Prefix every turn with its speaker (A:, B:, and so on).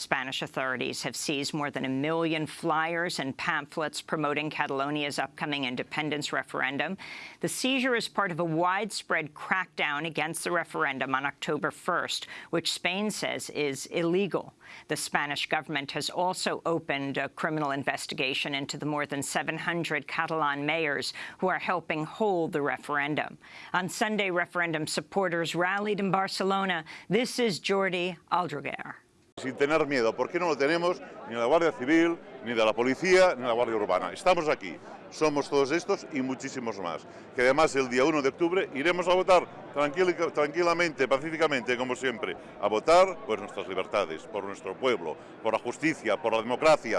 A: Spanish authorities have seized more than a million flyers and pamphlets promoting Catalonia's upcoming independence referendum. The seizure is part of a widespread crackdown against the referendum on October 1st, which Spain says is illegal. The Spanish government has also opened a criminal investigation into the more than 700 Catalan mayors who are helping hold the referendum. On Sunday, referendum supporters rallied in Barcelona. This is Jordi Aldraguer.
B: Sin tener miedo, porque no lo tenemos ni de la Guardia Civil, ni de la Policía, ni de la Guardia Urbana. Estamos aquí, somos todos estos y muchísimos más. Que además el día 1 de octubre iremos a votar tranquilamente, pacíficamente, como siempre, a votar por nuestras libertades, por nuestro pueblo, por la justicia, por la democracia.